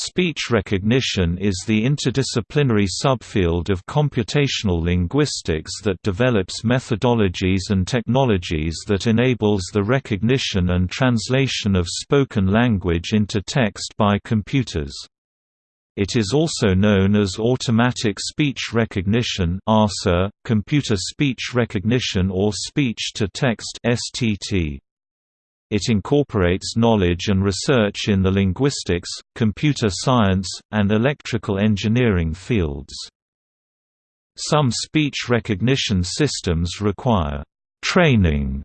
Speech recognition is the interdisciplinary subfield of computational linguistics that develops methodologies and technologies that enables the recognition and translation of spoken language into text by computers. It is also known as automatic speech recognition computer speech recognition or speech-to-text STT. It incorporates knowledge and research in the linguistics, computer science, and electrical engineering fields. Some speech recognition systems require training,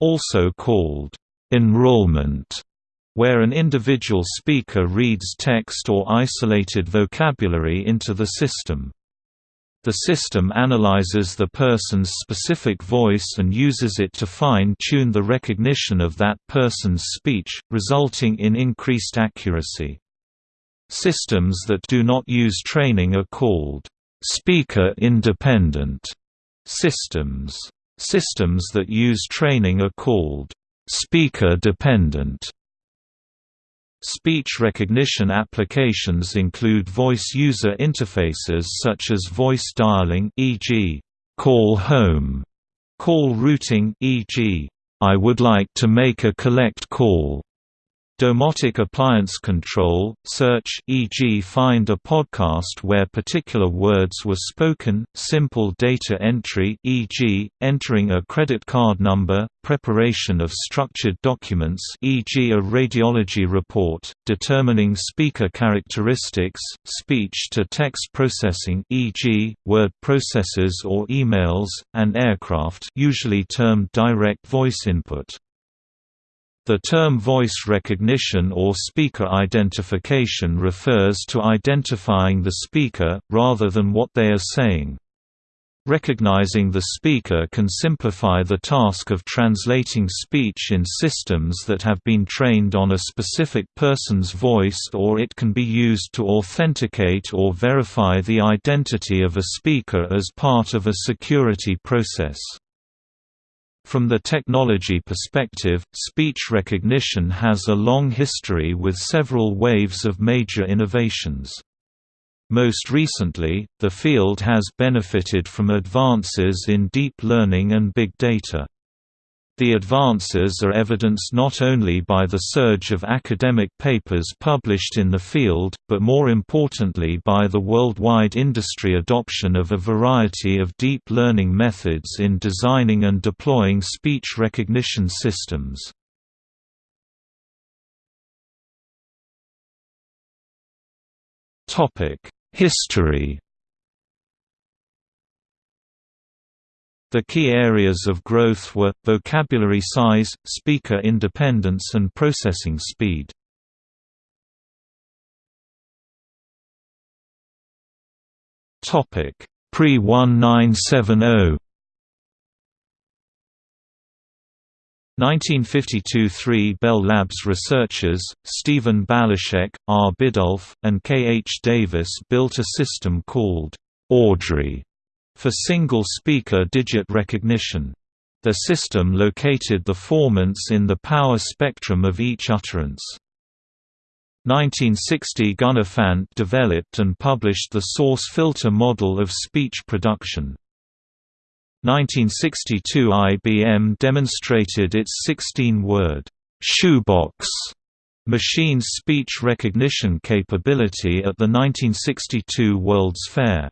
also called enrollment, where an individual speaker reads text or isolated vocabulary into the system. The system analyzes the person's specific voice and uses it to fine-tune the recognition of that person's speech, resulting in increased accuracy. Systems that do not use training are called speaker-independent systems. Systems that use training are called speaker-dependent Speech recognition applications include voice user interfaces such as voice dialing e.g., call home, call routing e.g., I would like to make a collect call, Domotic appliance control, search e.g. find a podcast where particular words were spoken, simple data entry e.g., entering a credit card number, preparation of structured documents e.g. a radiology report, determining speaker characteristics, speech-to-text processing e.g., word processors or emails, and aircraft usually termed direct voice input. The term voice recognition or speaker identification refers to identifying the speaker, rather than what they are saying. Recognizing the speaker can simplify the task of translating speech in systems that have been trained on a specific person's voice or it can be used to authenticate or verify the identity of a speaker as part of a security process. From the technology perspective, speech recognition has a long history with several waves of major innovations. Most recently, the field has benefited from advances in deep learning and big data. The advances are evidenced not only by the surge of academic papers published in the field, but more importantly by the worldwide industry adoption of a variety of deep learning methods in designing and deploying speech recognition systems. History The key areas of growth were, vocabulary size, speaker independence and processing speed. Pre-1970 1952–3 – Bell Labs researchers, Stephen Balashek, R. Biddulph, and K. H. Davis built a system called Audrey for single-speaker digit recognition. The system located the formants in the power spectrum of each utterance. 1960 Gunnar Fant developed and published the source filter model of speech production. 1962 IBM demonstrated its 16-word shoebox machine speech recognition capability at the 1962 World's Fair.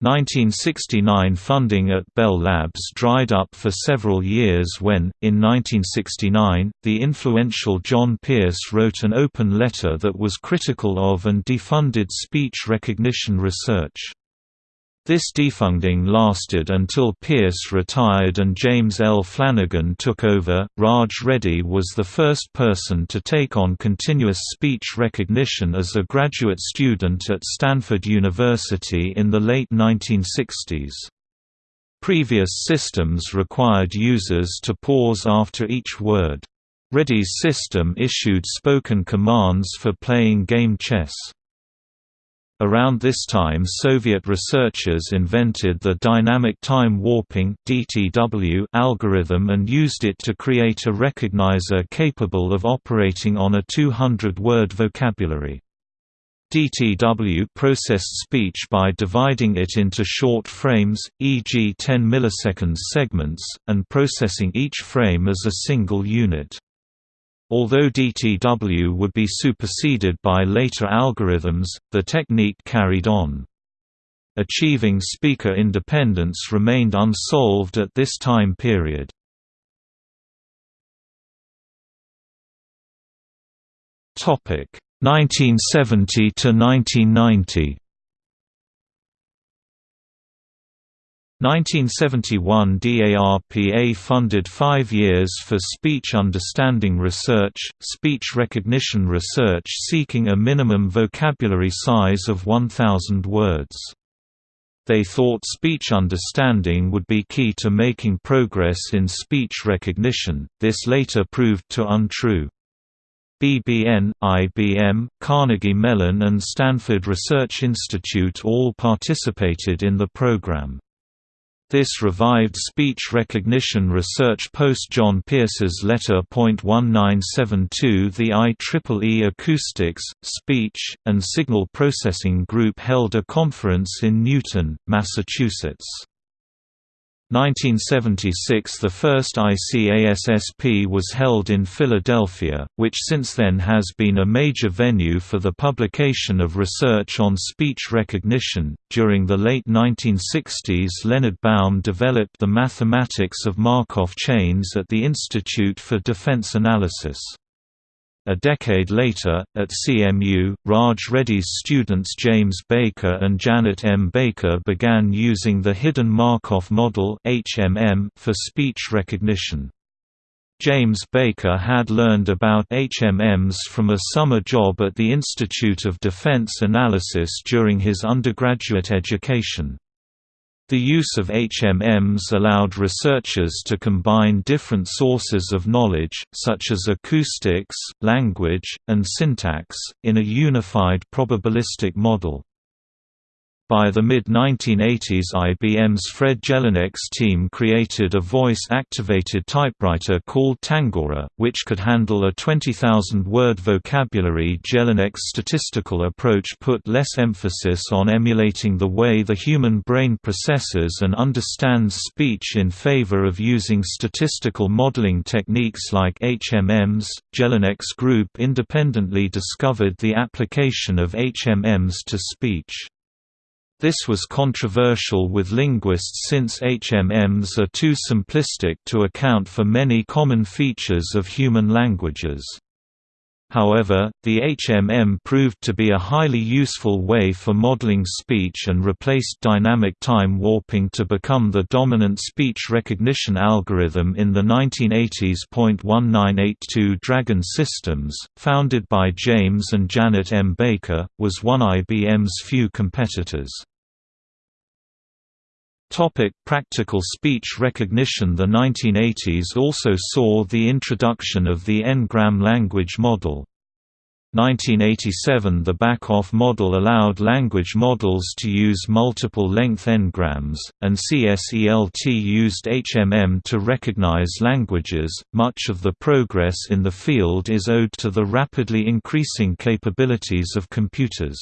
1969 funding at Bell Labs dried up for several years when, in 1969, the influential John Pierce wrote an open letter that was critical of and defunded speech recognition research. This defunding lasted until Pierce retired and James L. Flanagan took over. Raj Reddy was the first person to take on continuous speech recognition as a graduate student at Stanford University in the late 1960s. Previous systems required users to pause after each word. Reddy's system issued spoken commands for playing game chess. Around this time Soviet researchers invented the dynamic time warping algorithm and used it to create a recognizer capable of operating on a 200-word vocabulary. DTW processed speech by dividing it into short frames, e.g. 10 milliseconds segments, and processing each frame as a single unit. Although DTW would be superseded by later algorithms, the technique carried on. Achieving speaker independence remained unsolved at this time period. Topic 1970 to 1990 1971 DARPA funded five years for speech understanding research, speech recognition research seeking a minimum vocabulary size of 1,000 words. They thought speech understanding would be key to making progress in speech recognition, this later proved to untrue. BBN, IBM, Carnegie Mellon and Stanford Research Institute all participated in the program. This revived speech recognition research post John Pierce's letter. 1972 The IEEE Acoustics, Speech, and Signal Processing Group held a conference in Newton, Massachusetts. 1976 – The first ICASSP was held in Philadelphia, which since then has been a major venue for the publication of research on speech recognition. During the late 1960s Leonard Baum developed the mathematics of Markov chains at the Institute for Defense Analysis. A decade later, at CMU, Raj Reddy's students James Baker and Janet M. Baker began using the Hidden Markov Model for speech recognition. James Baker had learned about HMMs from a summer job at the Institute of Defense Analysis during his undergraduate education. The use of HMMs allowed researchers to combine different sources of knowledge, such as acoustics, language, and syntax, in a unified probabilistic model. By the mid-1980s IBM's Fred Jelinek's team created a voice-activated typewriter called Tangora, which could handle a 20,000-word vocabulary Jelinek's statistical approach put less emphasis on emulating the way the human brain processes and understands speech in favor of using statistical modeling techniques like HMMs. Jelinek's group independently discovered the application of HMMs to speech. This was controversial with linguists since HMMs are too simplistic to account for many common features of human languages. However, the HMM proved to be a highly useful way for modeling speech and replaced dynamic time warping to become the dominant speech recognition algorithm in the 1980s. 1982 Dragon Systems, founded by James and Janet M. Baker, was one IBM's few competitors. Topic practical speech recognition The 1980s also saw the introduction of the N-gram language model. 1987 The Back-off model allowed language models to use multiple length n-grams, and CSELT used HMM to recognize languages. Much of the progress in the field is owed to the rapidly increasing capabilities of computers.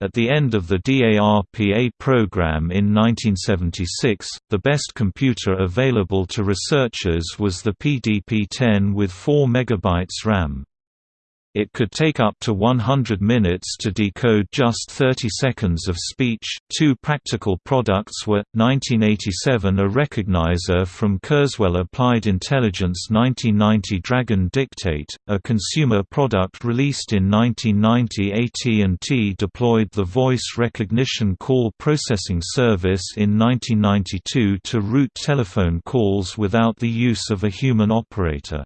At the end of the DARPA program in 1976, the best computer available to researchers was the PDP-10 with 4 MB RAM. It could take up to 100 minutes to decode just 30 seconds of speech. Two practical products were 1987 a recognizer from Kurzweil Applied Intelligence 1990 Dragon Dictate, a consumer product released in 1990 AT&T deployed the voice recognition call processing service in 1992 to route telephone calls without the use of a human operator.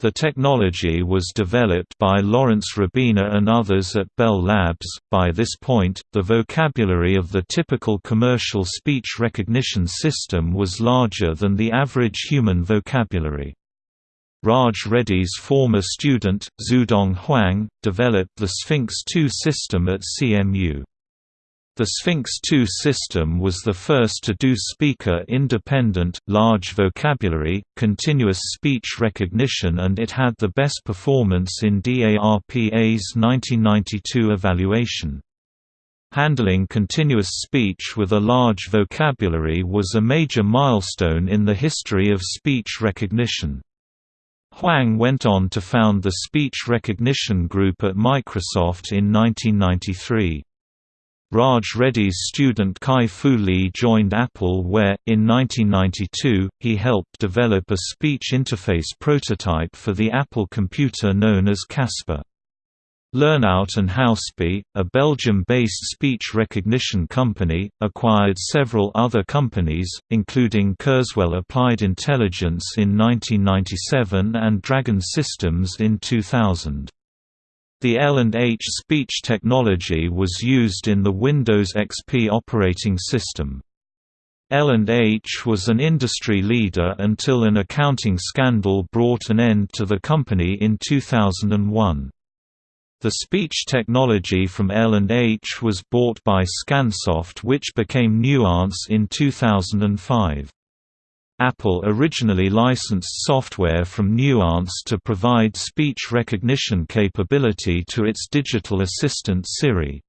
The technology was developed by Lawrence Rabiner and others at Bell Labs. By this point, the vocabulary of the typical commercial speech recognition system was larger than the average human vocabulary. Raj Reddy's former student, Xuedong Huang, developed the Sphinx 2 system at CMU. The Sphinx II system was the first to do speaker-independent, large vocabulary, continuous speech recognition and it had the best performance in DARPA's 1992 evaluation. Handling continuous speech with a large vocabulary was a major milestone in the history of speech recognition. Huang went on to found the Speech Recognition Group at Microsoft in 1993. Raj Reddy's student Kai Fu Lee joined Apple where, in 1992, he helped develop a speech interface prototype for the Apple computer known as Casper. Lernout and Hauspie, a Belgium-based speech recognition company, acquired several other companies, including Kurzweil Applied Intelligence in 1997 and Dragon Systems in 2000. The L&H speech technology was used in the Windows XP operating system. L&H was an industry leader until an accounting scandal brought an end to the company in 2001. The speech technology from L&H was bought by Scansoft which became Nuance in 2005. Apple originally licensed software from Nuance to provide speech recognition capability to its digital assistant Siri.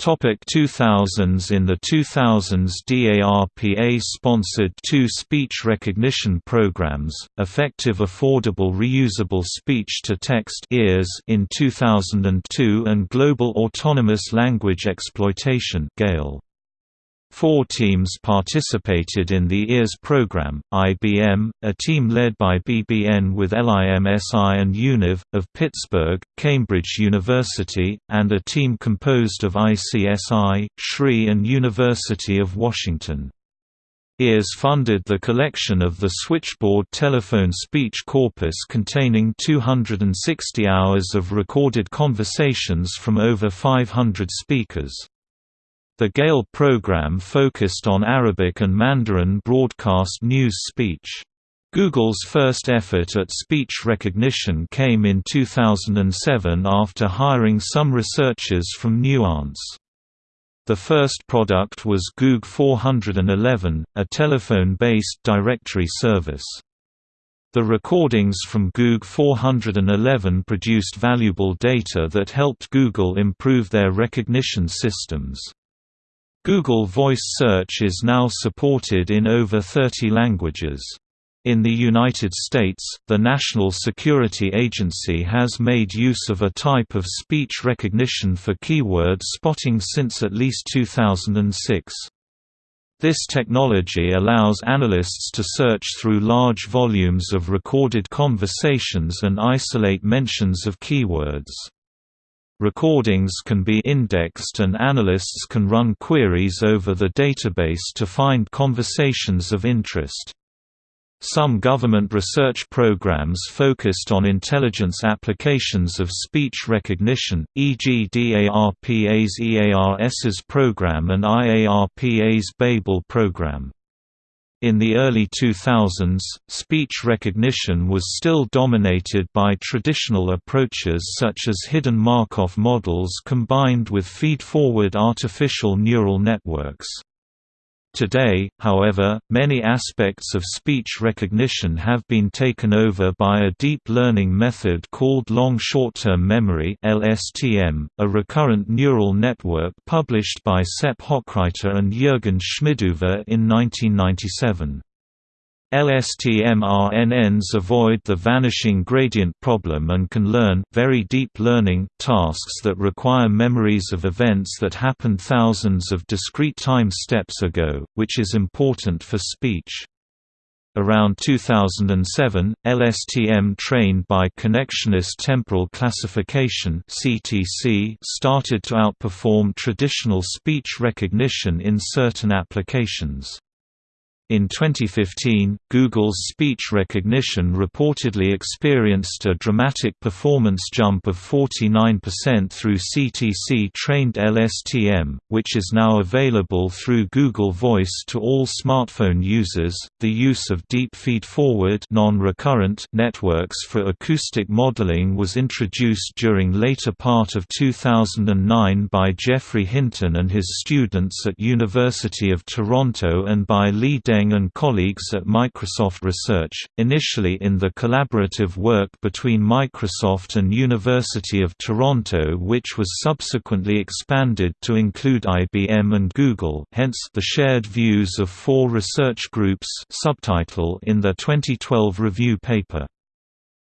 Topic 2000s In the 2000s DARPA sponsored two speech recognition programs, Effective Affordable Reusable Speech-to-Text in 2002 and Global Autonomous Language Exploitation GALE. Four teams participated in the EARS program, IBM, a team led by BBN with LIMSI and UNIV, of Pittsburgh, Cambridge University, and a team composed of ICSI, SRI and University of Washington. EARS funded the collection of the switchboard telephone speech corpus containing 260 hours of recorded conversations from over 500 speakers. The GALE program focused on Arabic and Mandarin broadcast news speech. Google's first effort at speech recognition came in 2007 after hiring some researchers from Nuance. The first product was Goog 411, a telephone-based directory service. The recordings from Goog 411 produced valuable data that helped Google improve their recognition systems. Google Voice Search is now supported in over 30 languages. In the United States, the National Security Agency has made use of a type of speech recognition for keyword spotting since at least 2006. This technology allows analysts to search through large volumes of recorded conversations and isolate mentions of keywords. Recordings can be indexed and analysts can run queries over the database to find conversations of interest. Some government research programs focused on intelligence applications of speech recognition, e.g. DARPA's EARS's program and IARPA's Babel program. In the early 2000s, speech recognition was still dominated by traditional approaches such as hidden Markov models combined with feed-forward artificial neural networks. Today, however, many aspects of speech recognition have been taken over by a deep learning method called long short-term memory (LSTM), a recurrent neural network published by Sepp Hochreiter and Jürgen Schmidhuber in 1997. LSTM-RNNs avoid the vanishing gradient problem and can learn very deep learning tasks that require memories of events that happened thousands of discrete time steps ago, which is important for speech. Around 2007, LSTM trained by Connectionist Temporal Classification started to outperform traditional speech recognition in certain applications. In 2015, Google's speech recognition reportedly experienced a dramatic performance jump of 49% through CTC-trained LSTM, which is now available through Google Voice to all smartphone users. The use of deep feed-forward non-recurrent networks for acoustic modeling was introduced during later part of 2009 by Geoffrey Hinton and his students at University of Toronto and by Lee Li And colleagues at Microsoft Research, initially in the collaborative work between Microsoft and University of Toronto which was subsequently expanded to include IBM and Google hence the shared views of four research groups subtitle in their 2012 review paper.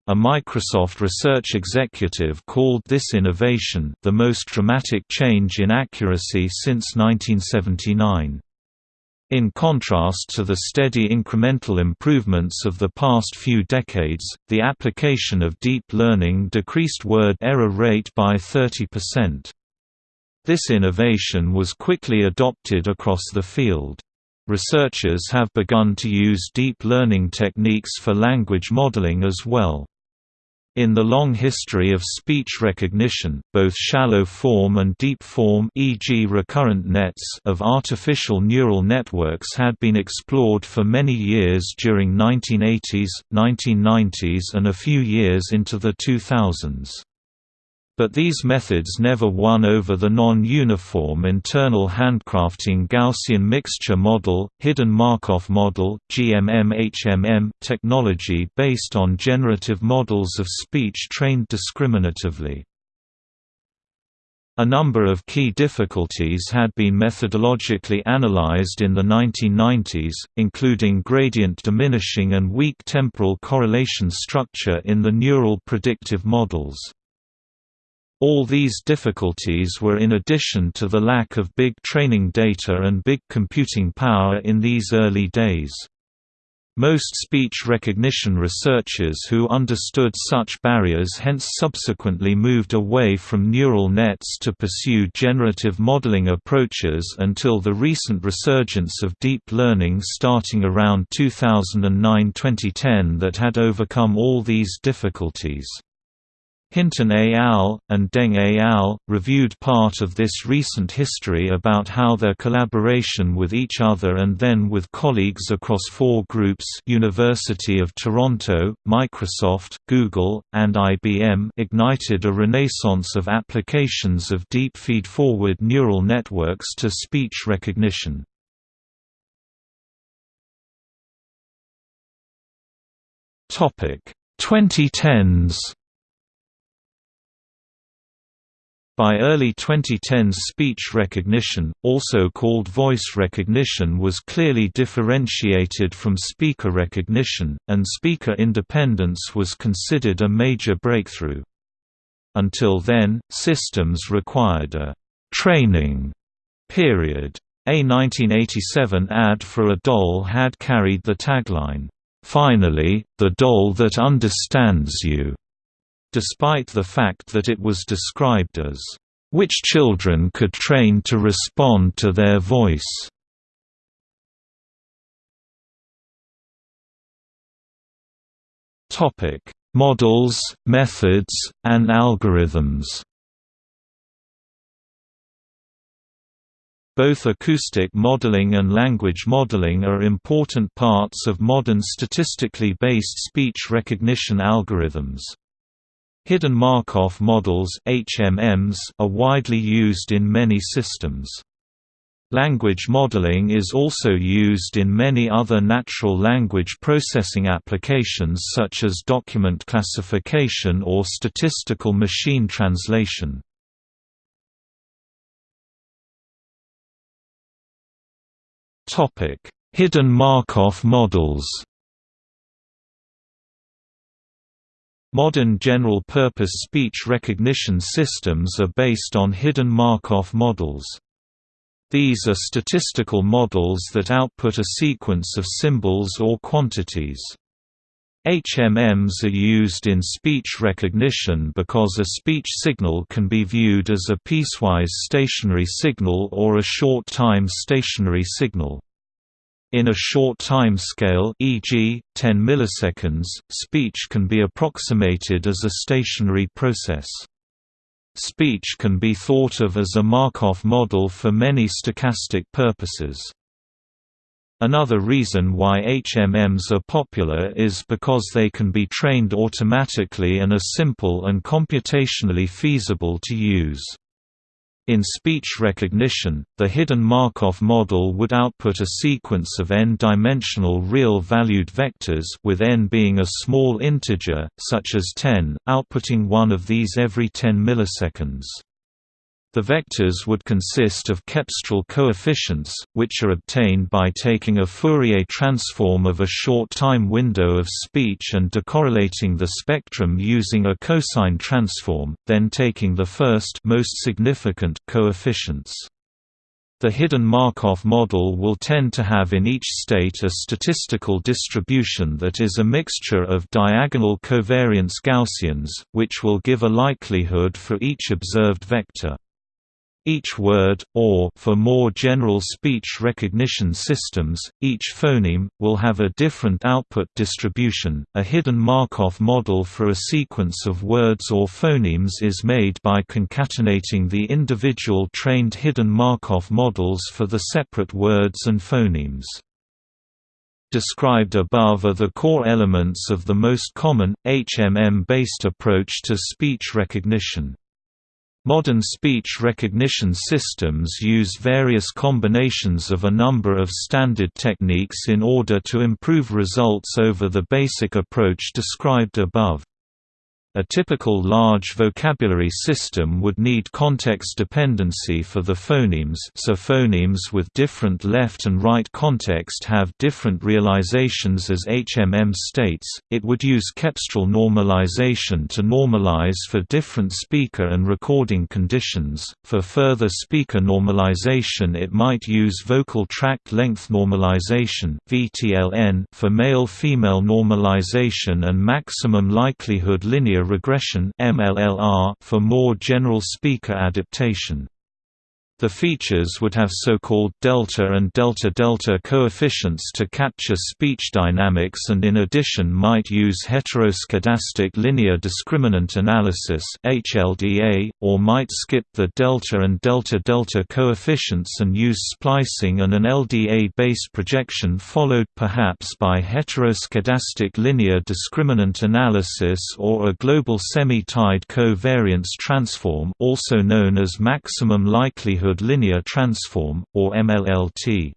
A Microsoft research executive called this innovation the most dramatic change in accuracy since 1979. In contrast to the steady incremental improvements of the past few decades, the application of deep learning decreased word error rate by 30%. This innovation was quickly adopted across the field. Researchers have begun to use deep learning techniques for language modeling as well. In the long history of speech recognition, both shallow form and deep form e.g. recurrent nets of artificial neural networks had been explored for many years during 1980s, 1990s and a few years into the 2000s. But these methods never won over the non-uniform internal handcrafting Gaussian mixture model, hidden Markov model GMM-HMM technology based on generative models of speech trained discriminatively. A number of key difficulties had been methodologically analyzed in the 1990s, including gradient diminishing and weak temporal correlation structure in the neural predictive models. All these difficulties were in addition to the lack of big training data and big computing power in these early days. Most speech recognition researchers who understood such barriers hence subsequently moved away from neural nets to pursue generative modeling approaches until the recent resurgence of deep learning starting around 2009–2010 that had overcome all these difficulties. Hinton et al. and Deng et al. reviewed part of this recent history about how their collaboration with each other and then with colleagues across four groups University of Toronto, Microsoft, Google, and IBM ignited a renaissance of applications of deep feed-forward neural networks to speech recognition. Topic 2010s By early 2010s speech recognition, also called voice recognition was clearly differentiated from speaker recognition, and speaker independence was considered a major breakthrough. Until then, systems required a «training» period. A 1987 ad for a doll had carried the tagline, "'Finally, the doll that understands you' despite the fact that it was described as, "...which children could train to respond to their voice." Models, methods, and algorithms Both acoustic modeling and language modeling are important parts of modern statistically based speech recognition algorithms. Hidden Markov models HMMs are widely used in many systems. Language modeling is also used in many other natural language processing applications such as document classification or statistical machine translation. Hidden Markov models Modern general-purpose speech recognition systems are based on hidden Markov models. These are statistical models that output a sequence of symbols or quantities. HMMs are used in speech recognition because a speech signal can be viewed as a piecewise stationary signal or a short-time stationary signal. In a short time scale e.g., 10 milliseconds, speech can be approximated as a stationary process. Speech can be thought of as a Markov model for many stochastic purposes. Another reason why HMMs are popular is because they can be trained automatically and are simple and computationally feasible to use. In speech recognition, the hidden Markov model would output a sequence of n-dimensional real-valued vectors with n being a small integer, such as 10, outputting one of these every 10 milliseconds. The vectors would consist of cepstral coefficients, which are obtained by taking a Fourier transform of a short time window of speech and decorrelating the spectrum using a cosine transform, then taking the first most significant coefficients. The hidden Markov model will tend to have in each state a statistical distribution that is a mixture of diagonal covariance Gaussians, which will give a likelihood for each observed vector. Each word, or for more general speech recognition systems, each phoneme, will have a different output distribution. A hidden Markov model for a sequence of words or phonemes is made by concatenating the individual trained hidden Markov models for the separate words and phonemes. Described above are the core elements of the most common, HMM-based approach to speech recognition. Modern speech recognition systems use various combinations of a number of standard techniques in order to improve results over the basic approach described above. A typical large vocabulary system would need context dependency for the phonemes so phonemes with different left and right context have different realizations as HMM states, it would use cepstral normalization to normalize for different speaker and recording conditions, for further speaker normalization it might use vocal tract length normalization for male-female normalization and maximum likelihood linear linear regression for more general speaker adaptation. The features would have so-called delta and delta-delta coefficients to capture speech dynamics and in addition might use heteroscedastic linear discriminant analysis (HLDA) or might skip the delta and delta-delta coefficients and use splicing and an LDA-based projection followed perhaps by heteroscedastic linear discriminant analysis or a global semi-tied covariance transform also known as maximum likelihood linear transform, or MLLT.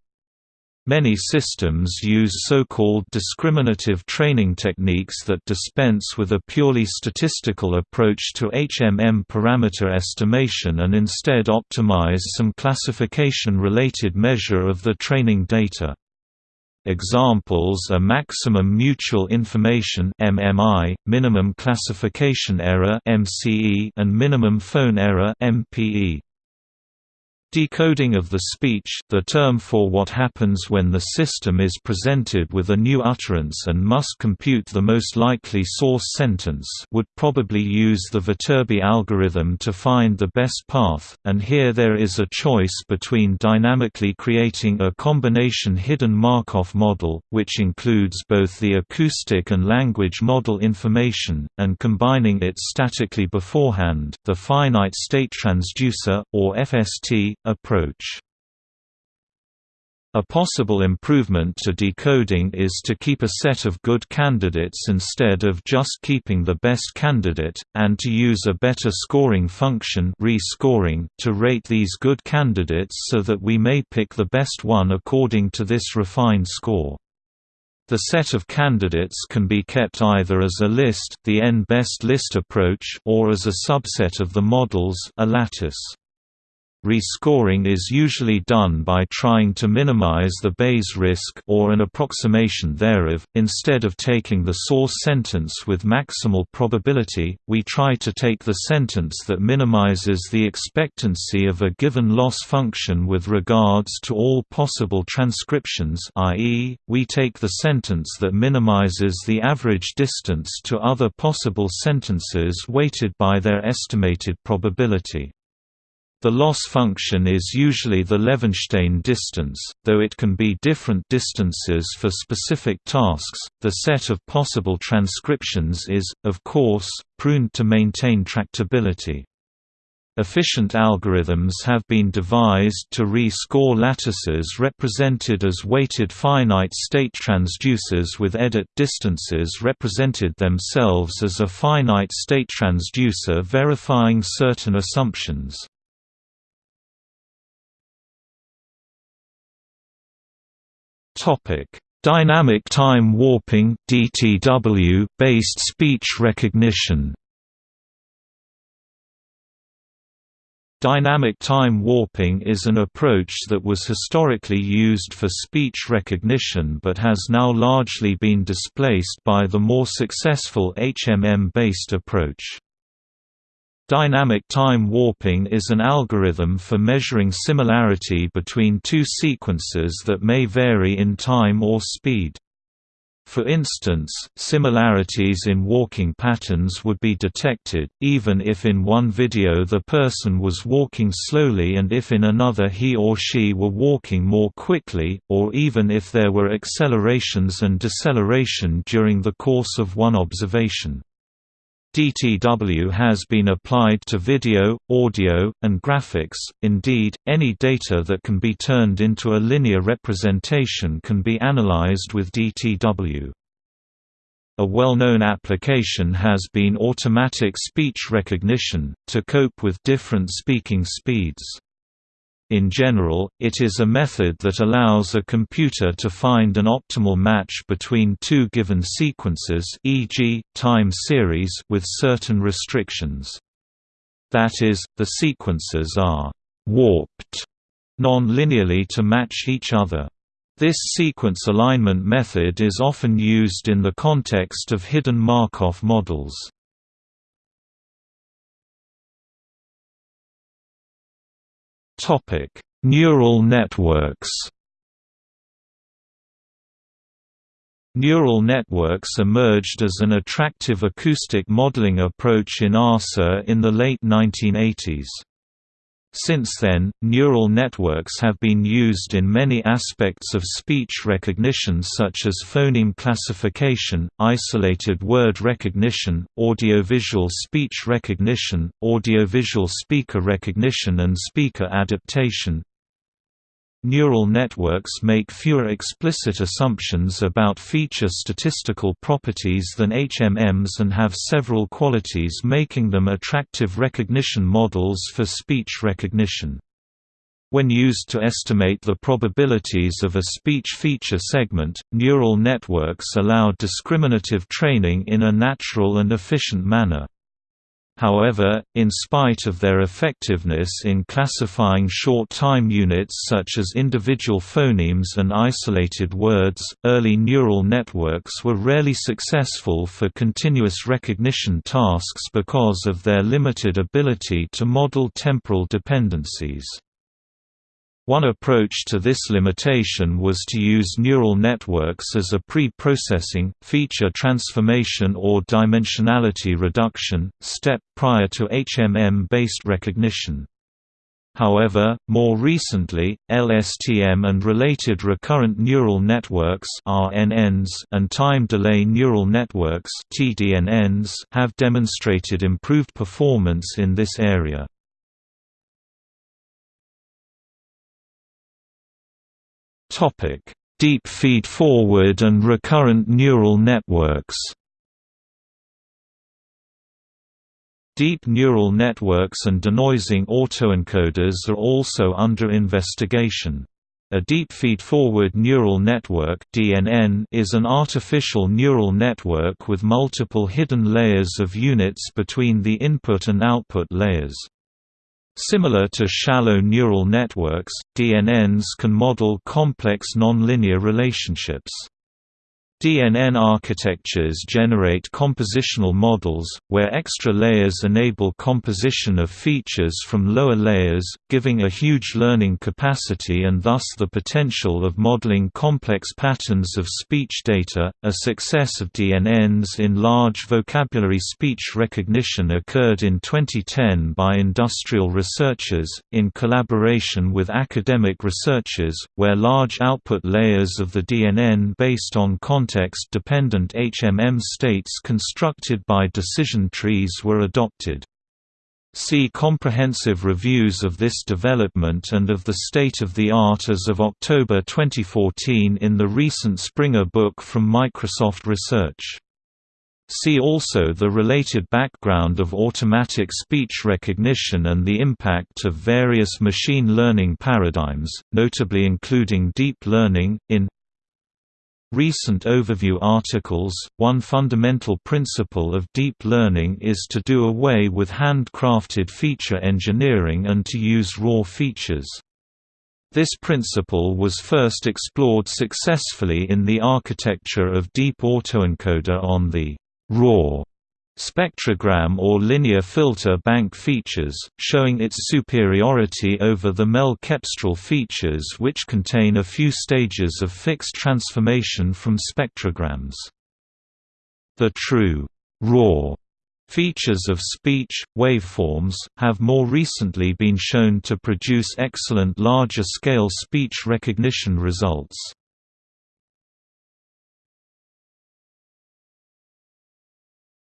Many systems use so-called discriminative training techniques that dispense with a purely statistical approach to HMM parameter estimation and instead optimize some classification-related measure of the training data. Examples are maximum mutual information (MMI), minimum classification error (MCE), and minimum phone error (MPE). Decoding of the speech, the term for what happens when the system is presented with a new utterance and must compute the most likely source sentence would probably use the Viterbi algorithm to find the best path, and here there is a choice between dynamically creating a combination hidden Markov model, which includes both the acoustic and language model information, and combining it statically beforehand, the finite state transducer, or FST, approach. A possible improvement to decoding is to keep a set of good candidates instead of just keeping the best candidate, and to use a better scoring function rescoring to rate these good candidates so that we may pick the best one according to this refined score. The set of candidates can be kept either as a list the n-best list approach or as a subset of the models a lattice. Rescoring is usually done by trying to minimize the Bayes risk or an approximation thereof. Instead of taking the source sentence with maximal probability, we try to take the sentence that minimizes the expectancy of a given loss function with regards to all possible transcriptions, i.e., we take the sentence that minimizes the average distance to other possible sentences weighted by their estimated probability. The loss function is usually the Levenshtein distance, though it can be different distances for specific tasks. The set of possible transcriptions is, of course, pruned to maintain tractability. Efficient algorithms have been devised to re-score lattices represented as weighted finite-state transducers with edit distances represented themselves as a finite-state transducer verifying certain assumptions. Dynamic time warping (DTW) based speech recognition Dynamic time warping is an approach that was historically used for speech recognition but has now largely been displaced by the more successful HMM-based approach. Dynamic time warping is an algorithm for measuring similarity between two sequences that may vary in time or speed. For instance, similarities in walking patterns would be detected, even if in one video the person was walking slowly and if in another he or she were walking more quickly, or even if there were accelerations and deceleration during the course of one observation. DTW has been applied to video, audio, and graphics, indeed, any data that can be turned into a linear representation can be analyzed with DTW. A well-known application has been automatic speech recognition, to cope with different speaking speeds. In general, it is a method that allows a computer to find an optimal match between two given sequences e.g., time series with certain restrictions. That is, the sequences are «warped» non-linearly to match each other. This sequence alignment method is often used in the context of hidden Markov models. Topic: Neural networks. Neural networks emerged as an attractive acoustic modeling approach in ASR in the late 1980s. Since then, neural networks have been used in many aspects of speech recognition such as phoneme classification, isolated word recognition, audiovisual speech recognition, audiovisual speaker recognition and speaker adaptation, Neural networks make fewer explicit assumptions about feature statistical properties than HMMs and have several qualities making them attractive recognition models for speech recognition. When used to estimate the probabilities of a speech feature segment, neural networks allow discriminative training in a natural and efficient manner. However, in spite of their effectiveness in classifying short time units such as individual phonemes and isolated words, early neural networks were rarely successful for continuous recognition tasks because of their limited ability to model temporal dependencies. One approach to this limitation was to use neural networks as a pre-processing, feature transformation or dimensionality reduction, step prior to HMM-based recognition. However, more recently, LSTM and related recurrent neural networks RNNs and time delay neural networks TDNNs have demonstrated improved performance in this area. Topic: Deep feed-forward and recurrent neural networks. Deep neural networks and denoising autoencoders are also under investigation. A deep feed-forward neural network (DNN) is an artificial neural network with multiple hidden layers of units between the input and output layers. Similar to shallow neural networks, DNNs can model complex nonlinear relationships. DNN architectures generate compositional models, where extra layers enable composition of features from lower layers, giving a huge learning capacity and thus the potential of modeling complex patterns of speech data. A success of DNNs in large vocabulary speech recognition occurred in 2010 by industrial researchers, in collaboration with academic researchers, where large output layers of the DNN based on content context-dependent HMM states constructed by decision trees were adopted. See comprehensive reviews of this development and of the state of the art as of October 2014 in the recent Springer book from Microsoft Research. See also the related background of automatic speech recognition and the impact of various machine learning paradigms, notably including deep learning, in Recent overview articles One fundamental principle of deep learning is to do away with handcrafted feature engineering and to use raw features. This principle was first explored successfully in the architecture of deep autoencoder on the raw spectrogram or linear filter bank features, showing its superiority over the MEL-cepstral features which contain a few stages of fixed transformation from spectrograms. The true raw features of speech, waveforms, have more recently been shown to produce excellent larger-scale speech recognition results.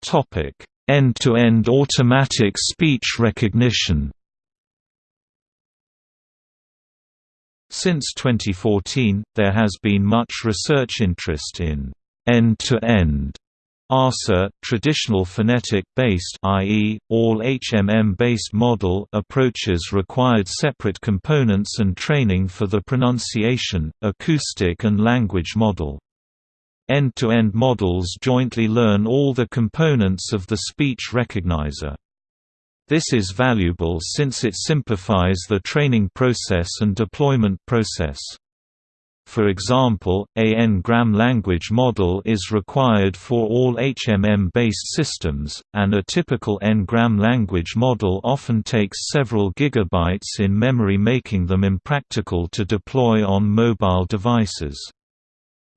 Topic: End-to-end automatic speech recognition. Since 2014, there has been much research interest in end-to-end ASR, traditional phonetic-based i.e., all HMM-based model approaches required separate components and training for the pronunciation, acoustic and language model. End-to-end -end models jointly learn all the components of the speech recognizer. This is valuable since it simplifies the training process and deployment process. For example, a n-gram language model is required for all HMM-based systems, and a typical n-gram language model often takes several gigabytes in memory making them impractical to deploy on mobile devices.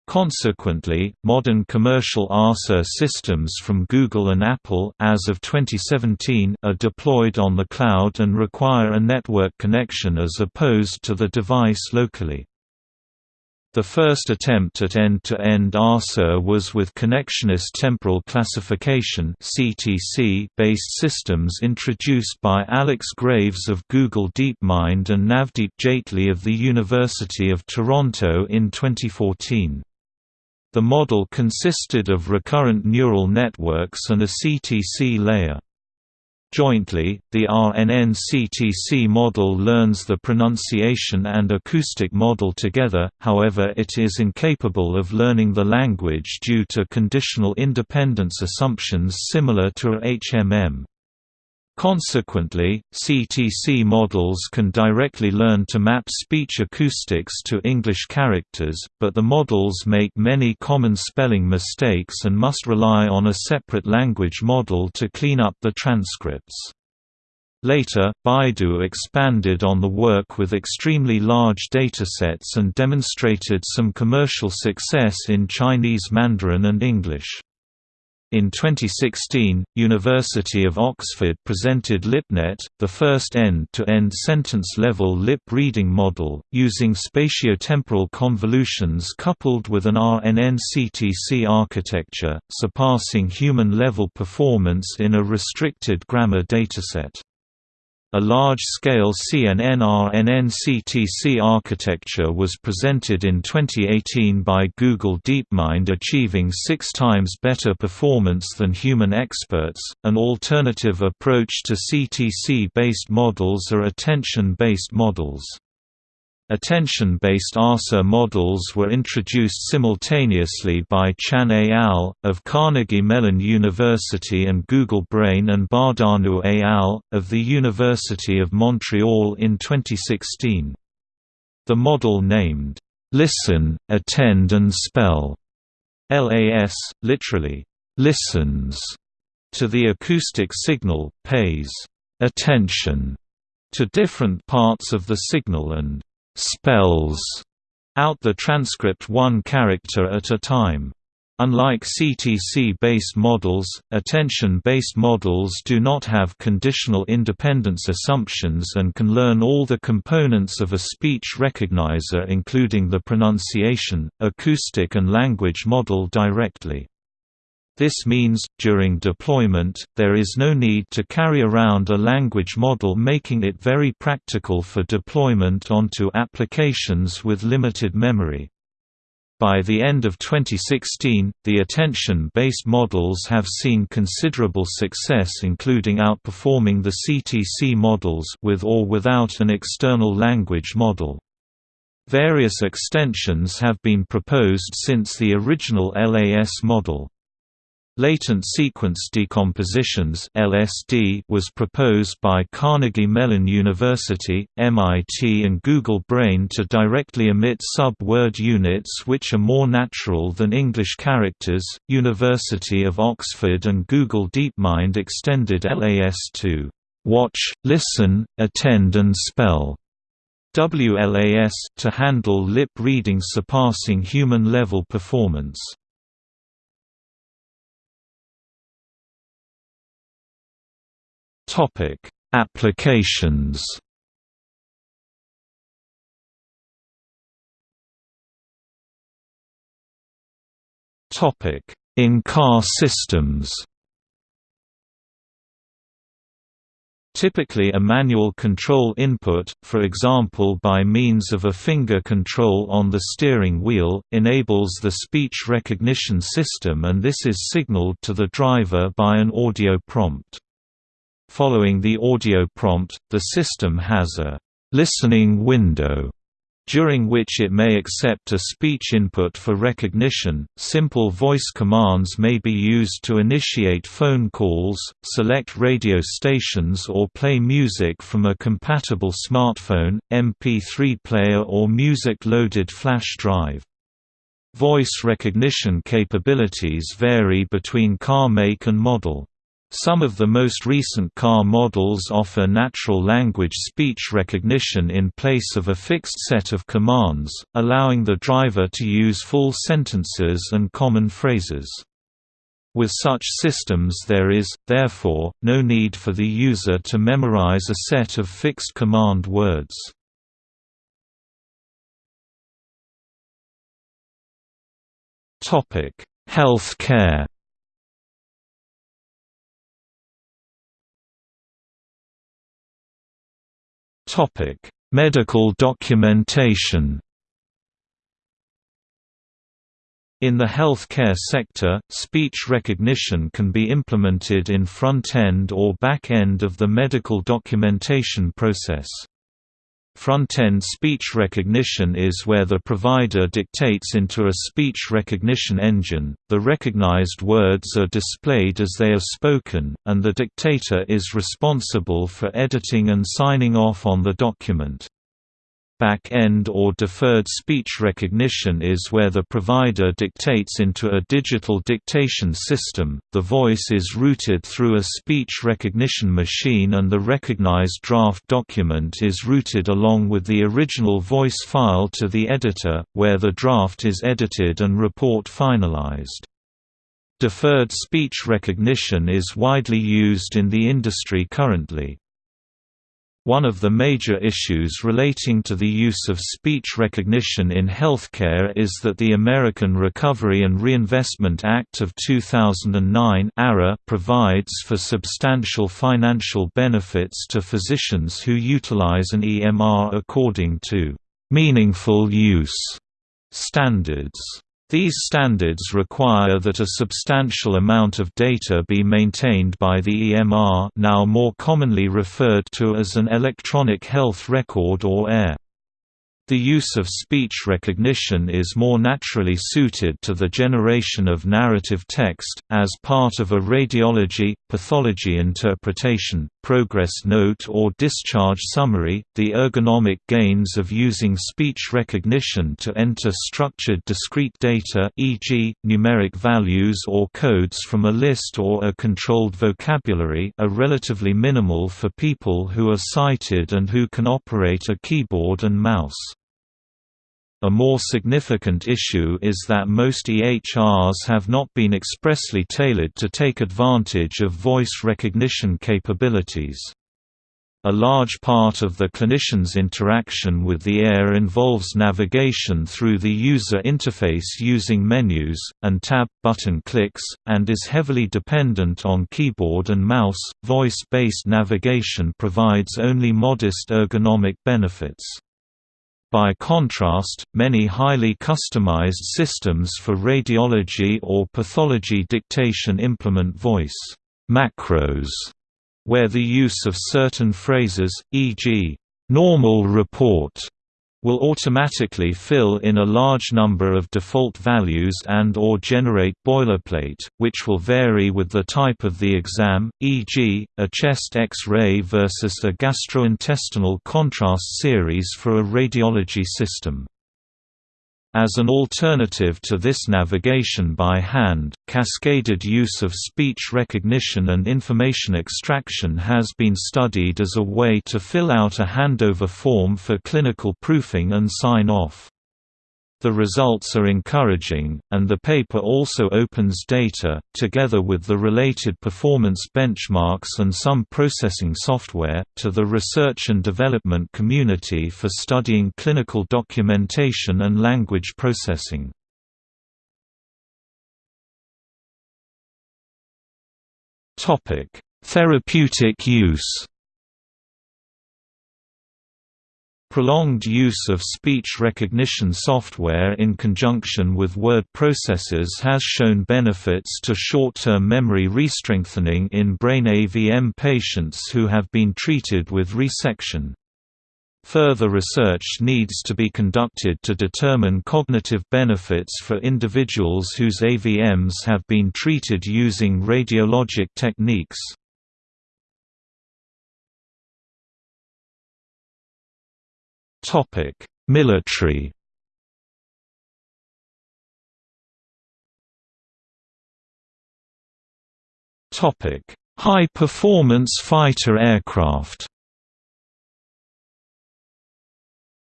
Consequently, modern commercial ASR systems from Google and Apple as of 2017 are deployed on the cloud and require a network connection as opposed to the device locally. The first attempt at end-to-end -end was with connectionist temporal classification based systems introduced by Alex Graves of Google DeepMind and Navdeep Jaitly of the University of Toronto in 2014. The model consisted of recurrent neural networks and a CTC layer. Jointly, the RNN-CTC model learns the pronunciation and acoustic model together, however it is incapable of learning the language due to conditional independence assumptions similar to HMM. Consequently, CTC models can directly learn to map speech acoustics to English characters, but the models make many common spelling mistakes and must rely on a separate language model to clean up the transcripts. Later, Baidu expanded on the work with extremely large datasets and demonstrated some commercial success in Chinese Mandarin and English. In 2016, University of Oxford presented LipNet, the first end-to-end sentence-level lip reading model, using spatiotemporal convolutions coupled with an RNN-CTC architecture, surpassing human-level performance in a restricted grammar dataset. A large-scale CNN-RNN-CTC architecture was presented in 2018 by Google DeepMind achieving six times better performance than human experts. An alternative approach to CTC-based models are attention-based models. Attention-based ASR models were introduced simultaneously by Chan et al. of Carnegie Mellon University and Google Brain and Bahdanau et al. of the University of Montreal in 2016. The model named, "'Listen, Attend and Spell' LAS, literally, listens to the acoustic signal, pays attention to different parts of the signal and spells out the transcript one character at a time. Unlike CTC-based models, attention-based models do not have conditional independence assumptions and can learn all the components of a speech recognizer including the pronunciation, acoustic and language model directly. This means, during deployment, there is no need to carry around a language model making it very practical for deployment onto applications with limited memory. By the end of 2016, the attention-based models have seen considerable success including outperforming the CTC models with or without an external language model. Various extensions have been proposed since the original LAS model. Latent sequence decompositions (LSD) was proposed by Carnegie Mellon University, MIT and Google Brain to directly emit sub-word units which are more natural than English characters. University of Oxford and Google DeepMind extended LAS to watch, listen, attend and spell. WLAS to handle lip reading surpassing human level performance. Topic: Applications. Topic: In-car systems. Typically a manual control input, for example by means of a finger control on the steering wheel, enables the speech recognition system and this is signaled to the driver by an audio prompt. Following the audio prompt, the system has a listening window during which it may accept a speech input for recognition. Simple voice commands may be used to initiate phone calls, select radio stations, or play music from a compatible smartphone, MP3 player, or music loaded flash drive. Voice recognition capabilities vary between car make and model. Some of the most recent car models offer natural language speech recognition in place of a fixed set of commands, allowing the driver to use full sentences and common phrases. With such systems there is, therefore, no need for the user to memorize a set of fixed command words. Health care Medical documentation. In the healthcare sector, speech recognition can be implemented in front-end or back-end of the medical documentation process. Front-end speech recognition is where the provider dictates into a speech recognition engine, the recognized words are displayed as they are spoken, and the dictator is responsible for editing and signing off on the document. Back-end or deferred speech recognition is where the provider dictates into a digital dictation system, the voice is routed through a speech recognition machine and the recognized draft document is routed along with the original voice file to the editor, where the draft is edited and report finalized. Deferred speech recognition is widely used in the industry currently. One of the major issues relating to the use of speech recognition in healthcare is that the American Recovery and Reinvestment Act of 2009 provides for substantial financial benefits to physicians who utilize an EMR according to meaningful use standards. These standards require that a substantial amount of data be maintained by the EMR now more commonly referred to as an electronic health record or EHR. The use of speech recognition is more naturally suited to the generation of narrative text, as part of a radiology, pathology interpretation, progress note or discharge summary. The ergonomic gains of using speech recognition to enter structured discrete data e.g., numeric values or codes from a list or a controlled vocabulary are relatively minimal for people who are sighted and who can operate a keyboard and mouse. A more significant issue is that most EHRs have not been expressly tailored to take advantage of voice recognition capabilities. A large part of the clinician's interaction with the air involves navigation through the user interface using menus, and tab button clicks, and is heavily dependent on keyboard and mouse. Voice based navigation provides only modest ergonomic benefits. By contrast, many highly customized systems for radiology or pathology dictation implement voice macros, where the use of certain phrases, e.g., normal report will automatically fill in a large number of default values and or generate boilerplate, which will vary with the type of the exam, e.g., a chest X-ray versus a gastrointestinal contrast series for a radiology system. As an alternative to this navigation by hand, cascaded use of speech recognition and information extraction has been studied as a way to fill out a handover form for clinical proofing and sign-off. The results are encouraging, and the paper also opens data, together with the related performance benchmarks and some processing software, to the research and development community for studying clinical documentation and language processing. Therapeutic use Prolonged use of speech recognition software in conjunction with word processors has shown benefits to short-term memory restrengthening in brain AVM patients who have been treated with resection. Further research needs to be conducted to determine cognitive benefits for individuals whose AVMs have been treated using radiologic techniques. Topic: Military. Topic: High-performance fighter aircraft.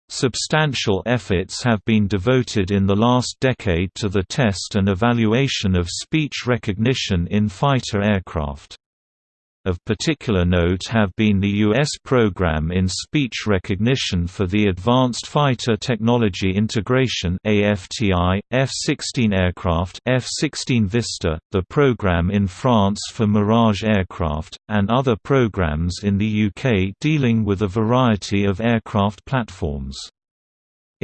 Substantial efforts have been devoted in the last decade to the test and evaluation of speech recognition in fighter aircraft. Of particular note have been the U.S. program in speech recognition for the Advanced Fighter Technology Integration AFTI, F-16 aircraft F-16 Vista, the program in France for Mirage aircraft, and other programs in the UK dealing with a variety of aircraft platforms.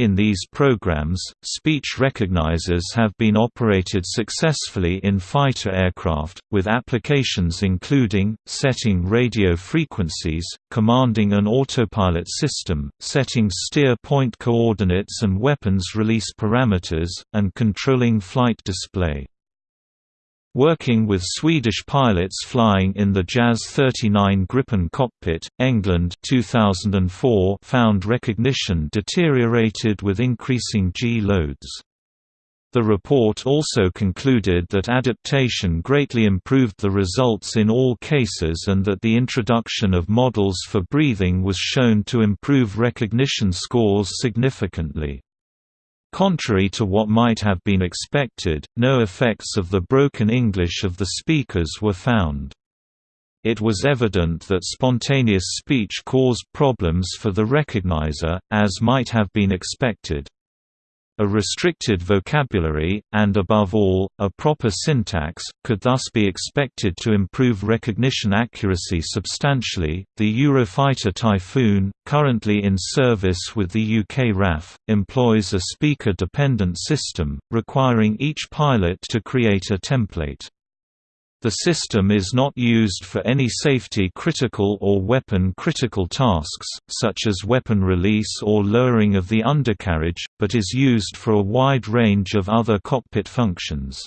In these programs, speech recognizers have been operated successfully in fighter aircraft, with applications including, setting radio frequencies, commanding an autopilot system, setting steer point coordinates and weapons release parameters, and controlling flight display. Working with Swedish pilots flying in the JAS 39 Gripen cockpit, Englund 2004 found recognition deteriorated with increasing G loads. The report also concluded that adaptation greatly improved the results in all cases and that the introduction of models for breathing was shown to improve recognition scores significantly. Contrary to what might have been expected, no effects of the broken English of the speakers were found. It was evident that spontaneous speech caused problems for the recognizer, as might have been expected. A restricted vocabulary, and above all, a proper syntax, could thus be expected to improve recognition accuracy substantially. The Eurofighter Typhoon, currently in service with the UK RAF, employs a speaker dependent system, requiring each pilot to create a template. The system is not used for any safety-critical or weapon-critical tasks, such as weapon release or lowering of the undercarriage, but is used for a wide range of other cockpit functions.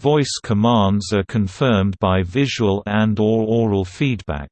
Voice commands are confirmed by visual and or oral feedback.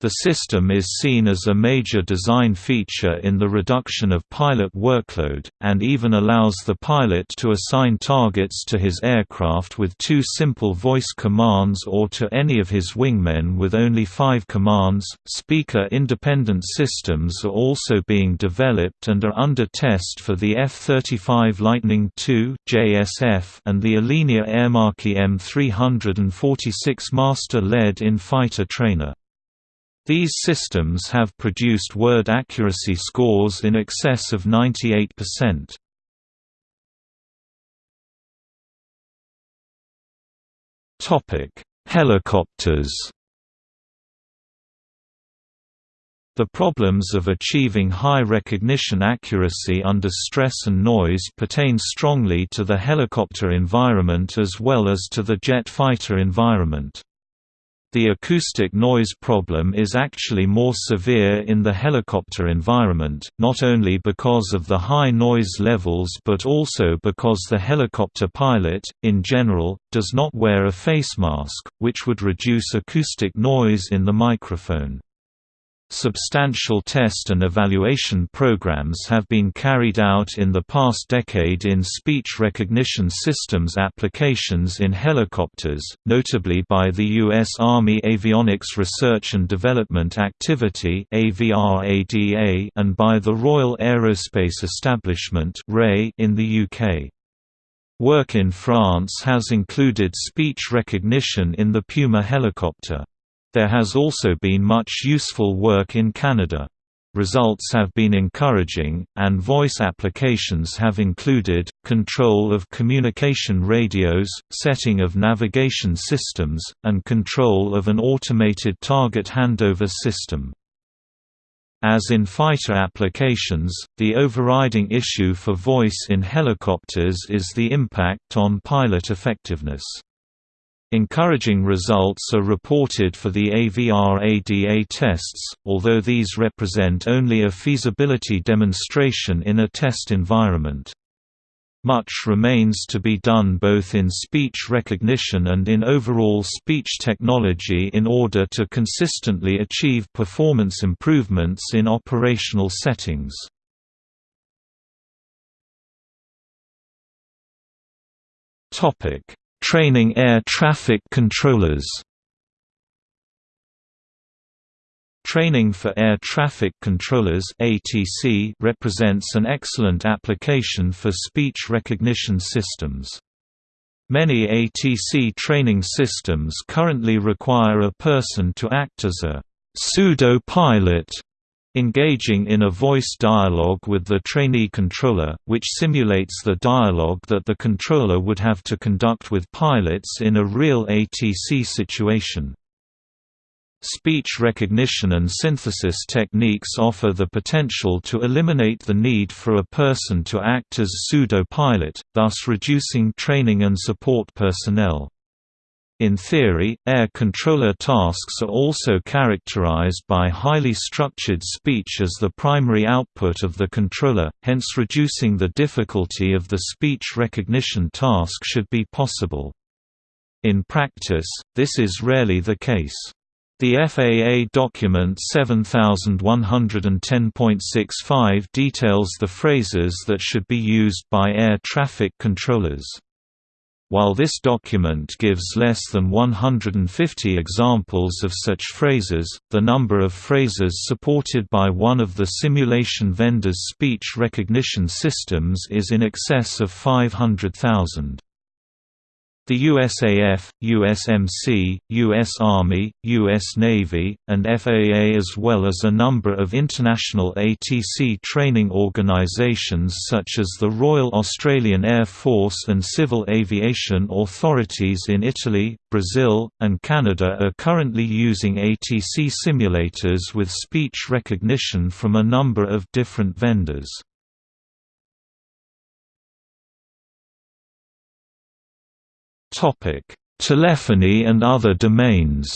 The system is seen as a major design feature in the reduction of pilot workload, and even allows the pilot to assign targets to his aircraft with two simple voice commands or to any of his wingmen with only five commands. Speaker independent systems are also being developed and are under test for the F 35 Lightning II JSF and the Alenia Aermacchi M346 Master LED in fighter trainer. These systems have produced word accuracy scores in excess of 98%. Topic: Helicopters. The problems of achieving high recognition accuracy under stress and noise pertain strongly to the helicopter environment as well as to the jet fighter environment. The acoustic noise problem is actually more severe in the helicopter environment, not only because of the high noise levels but also because the helicopter pilot, in general, does not wear a face mask, which would reduce acoustic noise in the microphone. Substantial test and evaluation programs have been carried out in the past decade in speech recognition systems applications in helicopters, notably by the U.S. Army Avionics Research and Development Activity and by the Royal Aerospace Establishment in the UK. Work in France has included speech recognition in the Puma helicopter. There has also been much useful work in Canada. Results have been encouraging, and voice applications have included, control of communication radios, setting of navigation systems, and control of an automated target handover system. As in fighter applications, the overriding issue for voice in helicopters is the impact on pilot effectiveness. Encouraging results are reported for the AVRADA tests, although these represent only a feasibility demonstration in a test environment. Much remains to be done both in speech recognition and in overall speech technology in order to consistently achieve performance improvements in operational settings. Topic: Training air traffic controllers Training for Air Traffic Controllers (ATC) represents an excellent application for speech recognition systems. Many ATC training systems currently require a person to act as a pseudo-pilot engaging in a voice dialogue with the trainee controller, which simulates the dialogue that the controller would have to conduct with pilots in a real ATC situation. Speech recognition and synthesis techniques offer the potential to eliminate the need for a person to act as pseudo-pilot, thus reducing training and support personnel. In theory, air controller tasks are also characterized by highly structured speech as the primary output of the controller, hence reducing the difficulty of the speech recognition task should be possible. In practice, this is rarely the case. The FAA document 7110.65 details the phrases that should be used by air traffic controllers. While this document gives less than 150 examples of such phrases, the number of phrases supported by one of the simulation vendor's speech recognition systems is in excess of 500,000. The USAF, USMC, U.S. Army, U.S. Navy, and FAA as well as a number of international ATC training organisations such as the Royal Australian Air Force and Civil Aviation Authorities in Italy, Brazil, and Canada are currently using ATC simulators with speech recognition from a number of different vendors. Topic: Telephony and other domains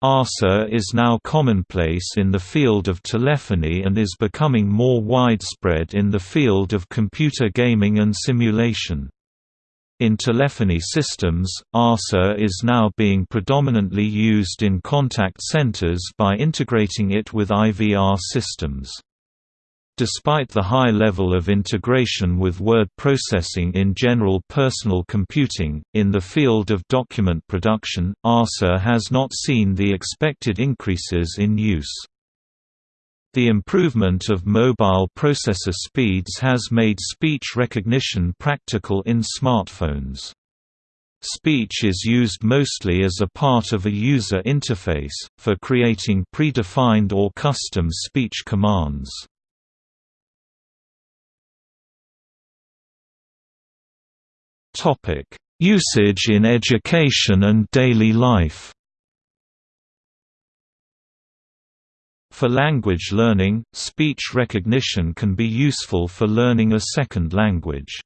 ASR is now commonplace in the field of telephony and is becoming more widespread in the field of computer gaming and simulation. In telephony systems, ASR is now being predominantly used in contact centers by integrating it with IVR systems. Despite the high level of integration with word processing in general personal computing, in the field of document production, ASR has not seen the expected increases in use. The improvement of mobile processor speeds has made speech recognition practical in smartphones. Speech is used mostly as a part of a user interface, for creating predefined or custom speech commands. Usage in education and daily life For language learning, speech recognition can be useful for learning a second language.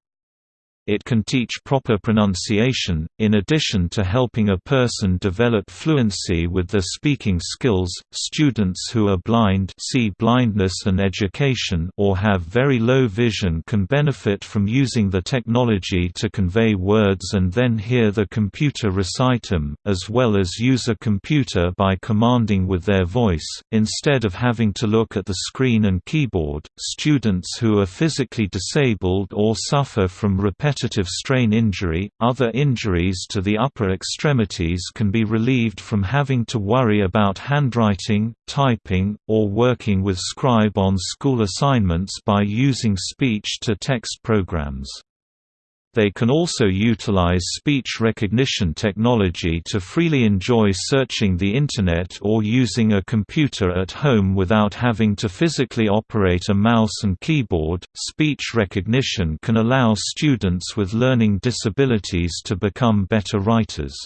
It can teach proper pronunciation, in addition to helping a person develop fluency with their speaking skills. Students who are blind, see blindness and education, or have very low vision can benefit from using the technology to convey words and then hear the computer recite them, as well as use a computer by commanding with their voice, instead of having to look at the screen and keyboard. Students who are physically disabled or suffer from repetitive repetitive strain injury. Other injuries to the upper extremities can be relieved from having to worry about handwriting, typing, or working with scribe on school assignments by using speech-to-text programs. They can also utilize speech recognition technology to freely enjoy searching the Internet or using a computer at home without having to physically operate a mouse and keyboard. Speech recognition can allow students with learning disabilities to become better writers.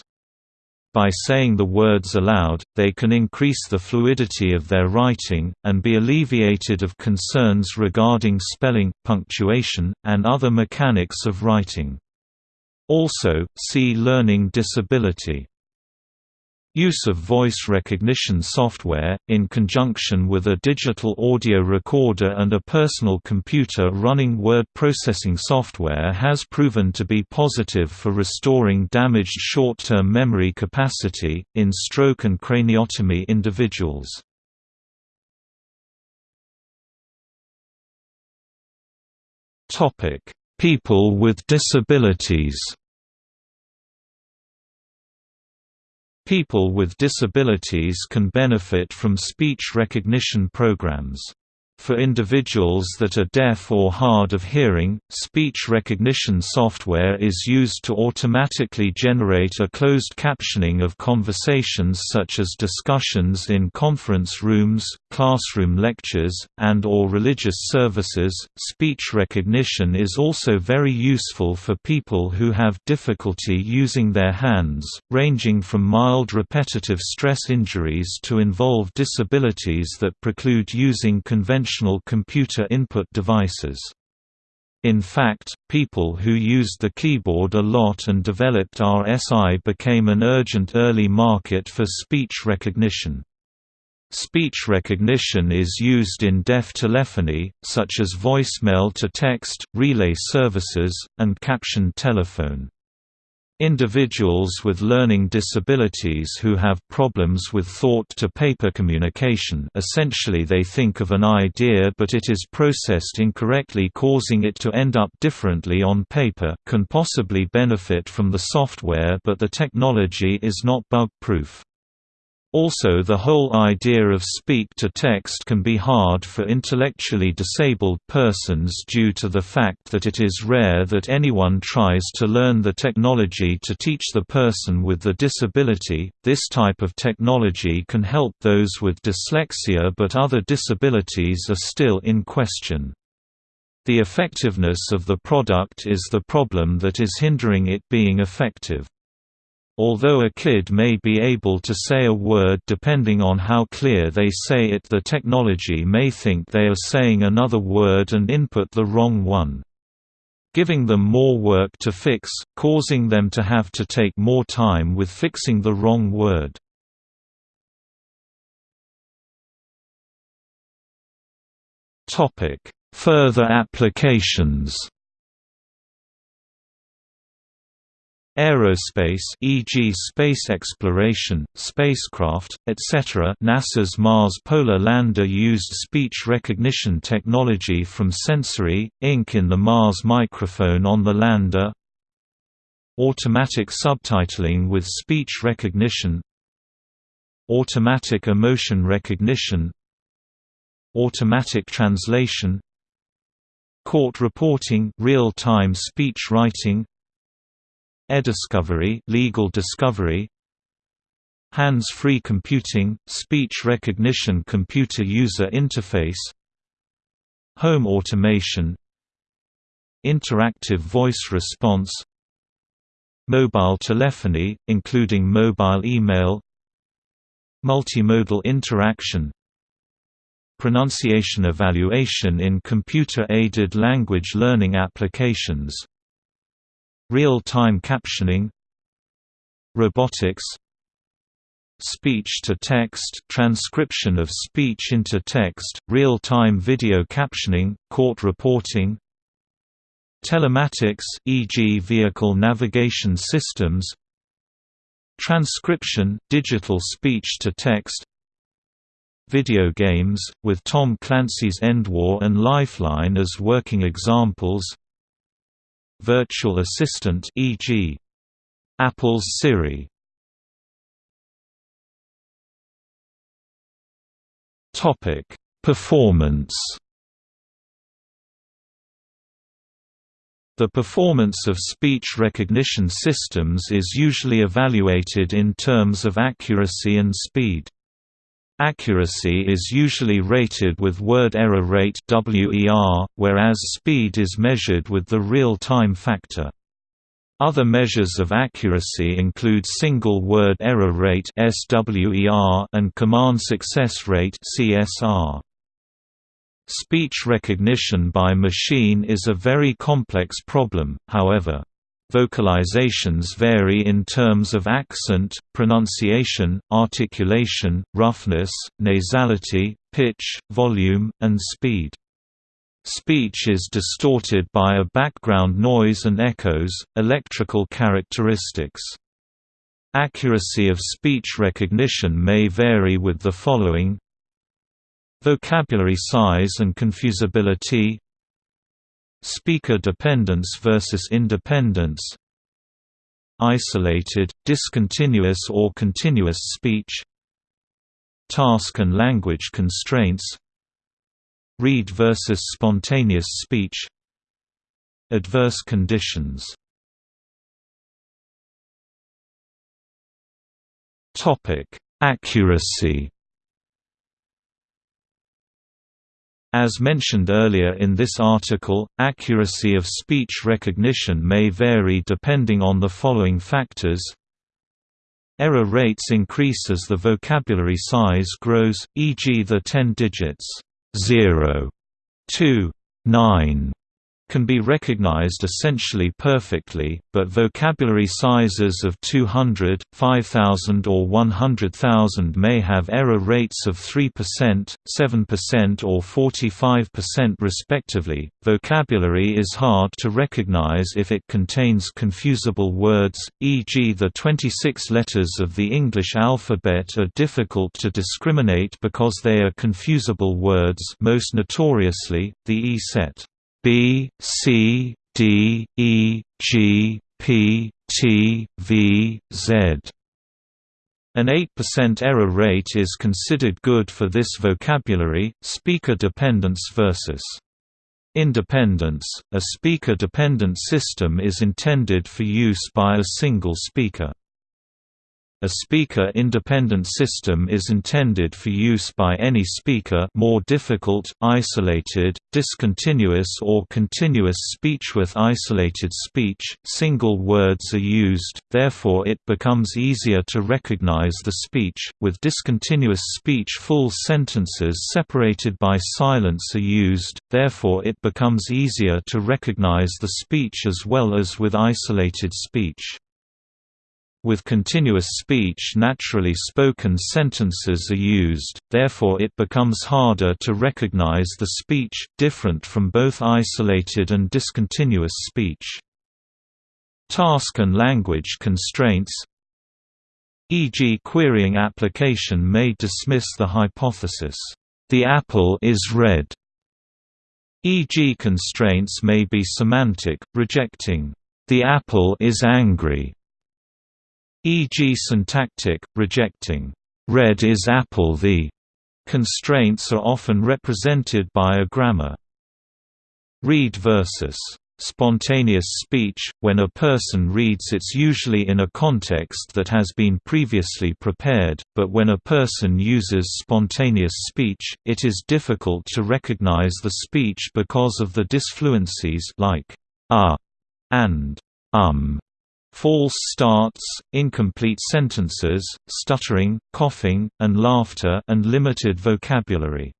By saying the words aloud, they can increase the fluidity of their writing, and be alleviated of concerns regarding spelling, punctuation, and other mechanics of writing. Also, see learning disability. Use of voice recognition software, in conjunction with a digital audio recorder and a personal computer running word processing software has proven to be positive for restoring damaged short-term memory capacity, in stroke and craniotomy individuals. People with disabilities People with disabilities can benefit from speech recognition programs. For individuals that are deaf or hard of hearing, speech recognition software is used to automatically generate a closed captioning of conversations such as discussions in conference rooms, classroom lectures, and or religious services. Speech recognition is also very useful for people who have difficulty using their hands, ranging from mild repetitive stress injuries to involve disabilities that preclude using conventional conventional computer input devices. In fact, people who used the keyboard a lot and developed RSI became an urgent early market for speech recognition. Speech recognition is used in deaf telephony, such as voicemail to text, relay services, and captioned telephone. Individuals with learning disabilities who have problems with thought-to-paper communication essentially they think of an idea but it is processed incorrectly causing it to end up differently on paper can possibly benefit from the software but the technology is not bug-proof. Also the whole idea of speak-to-text can be hard for intellectually disabled persons due to the fact that it is rare that anyone tries to learn the technology to teach the person with the disability. This type of technology can help those with dyslexia but other disabilities are still in question. The effectiveness of the product is the problem that is hindering it being effective. Although a kid may be able to say a word depending on how clear they say it the technology may think they are saying another word and input the wrong one. giving them more work to fix, causing them to have to take more time with fixing the wrong word. Further applications Aerospace e.g. space exploration, spacecraft, etc. NASA's Mars Polar Lander used speech recognition technology from Sensory, Inc. in the Mars microphone on the lander Automatic subtitling with speech recognition Automatic emotion recognition Automatic translation Court reporting real-time speech writing eDiscovery legal discovery hands-free computing speech recognition computer user interface home automation interactive voice response mobile telephony including mobile email multimodal interaction pronunciation evaluation in computer-aided language learning applications Real-time captioning Robotics Speech-to-text transcription of speech into text, real-time video captioning, court reporting Telematics e.g. vehicle navigation systems Transcription, digital speech-to-text Video games, with Tom Clancy's EndWar and Lifeline as working examples virtual assistant e.g. Apple's Siri Topic: Performance The performance of speech recognition systems is usually evaluated in terms of accuracy and speed. Accuracy is usually rated with word error rate WER, whereas speed is measured with the real-time factor. Other measures of accuracy include single word error rate SWER and command success rate CSR. Speech recognition by machine is a very complex problem, however. Vocalizations vary in terms of accent, pronunciation, articulation, roughness, nasality, pitch, volume, and speed. Speech is distorted by a background noise and echoes, electrical characteristics. Accuracy of speech recognition may vary with the following Vocabulary size and confusability Speaker dependence versus independence Isolated, discontinuous or continuous speech Task and language constraints Read versus spontaneous speech Adverse conditions. Accuracy As mentioned earlier in this article, accuracy of speech recognition may vary depending on the following factors Error rates increase as the vocabulary size grows, e.g. the 10 digits 0 to 9 can be recognized essentially perfectly, but vocabulary sizes of 200, 5000 or 100,000 may have error rates of 3%, 7% or 45% respectively. Vocabulary is hard to recognize if it contains confusable words, e.g. the 26 letters of the English alphabet are difficult to discriminate because they are confusable words most notoriously, the E-set. B, C, D, E, G, P, T, V, Z. An 8% error rate is considered good for this vocabulary. Speaker dependence versus independence. A speaker dependent system is intended for use by a single speaker. A speaker-independent system is intended for use by any speaker more difficult, isolated, discontinuous or continuous speech with isolated speech, single words are used, therefore it becomes easier to recognize the speech, with discontinuous speech full sentences separated by silence are used, therefore it becomes easier to recognize the speech as well as with isolated speech. With continuous speech naturally spoken sentences are used, therefore it becomes harder to recognize the speech, different from both isolated and discontinuous speech. Task and language constraints e.g. querying application may dismiss the hypothesis, "...the apple is red", e.g. constraints may be semantic, rejecting, "...the apple is angry", e.g. syntactic, rejecting, "'red is apple the' constraints are often represented by a grammar. Read versus spontaneous speech, when a person reads it's usually in a context that has been previously prepared, but when a person uses spontaneous speech, it is difficult to recognize the speech because of the disfluencies like ah and um false starts, incomplete sentences, stuttering, coughing, and laughter and limited vocabulary.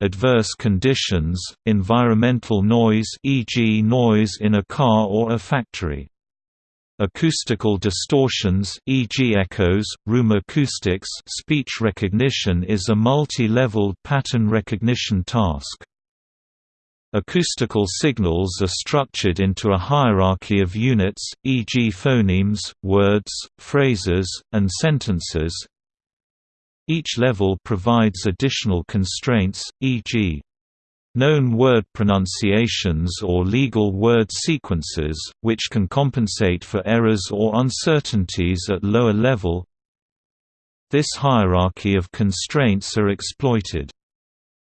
Adverse conditions, environmental noise e.g. noise in a car or a factory. Acoustical distortions e.g. echoes, room acoustics speech recognition is a multi-leveled pattern recognition task. Acoustical signals are structured into a hierarchy of units, e.g. phonemes, words, phrases, and sentences. Each level provides additional constraints, e.g. known word pronunciations or legal word sequences, which can compensate for errors or uncertainties at lower level. This hierarchy of constraints are exploited.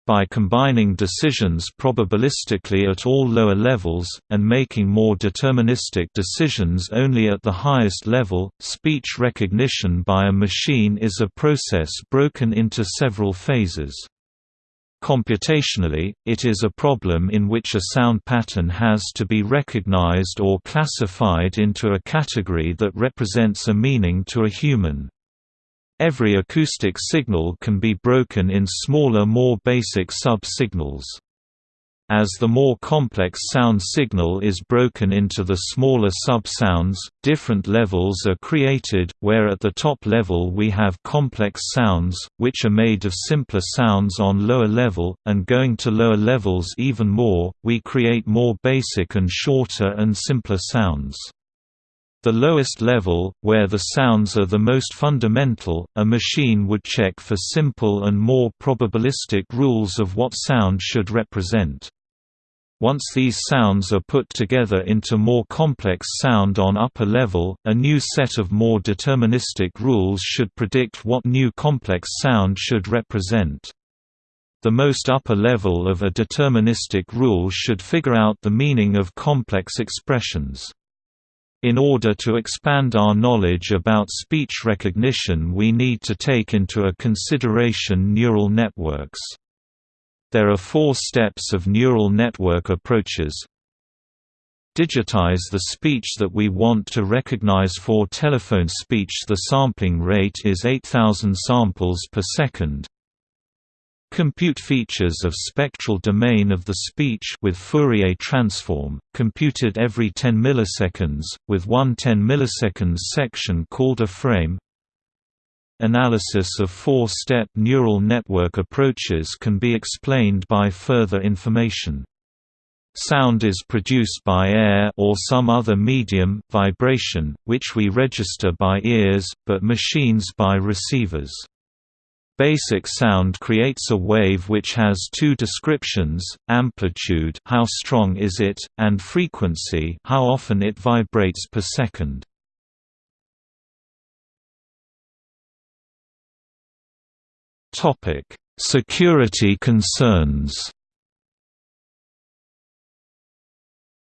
By combining decisions probabilistically at all lower levels, and making more deterministic decisions only at the highest level, speech recognition by a machine is a process broken into several phases. Computationally, it is a problem in which a sound pattern has to be recognized or classified into a category that represents a meaning to a human. Every acoustic signal can be broken in smaller more basic sub-signals. As the more complex sound signal is broken into the smaller sub-sounds, different levels are created, where at the top level we have complex sounds, which are made of simpler sounds on lower level, and going to lower levels even more, we create more basic and shorter and simpler sounds. The lowest level, where the sounds are the most fundamental, a machine would check for simple and more probabilistic rules of what sound should represent. Once these sounds are put together into more complex sound on upper level, a new set of more deterministic rules should predict what new complex sound should represent. The most upper level of a deterministic rule should figure out the meaning of complex expressions. In order to expand our knowledge about speech recognition we need to take into a consideration neural networks. There are four steps of neural network approaches. Digitize the speech that we want to recognize for telephone speech the sampling rate is 8000 samples per second. Compute features of spectral domain of the speech with Fourier transform, computed every 10 milliseconds, with one 10 milliseconds section called a frame. Analysis of four-step neural network approaches can be explained by further information. Sound is produced by air or some other medium, vibration, which we register by ears, but machines by receivers. Basic sound creates a wave which has two descriptions, amplitude how strong is it, and frequency how often it vibrates per second. Security concerns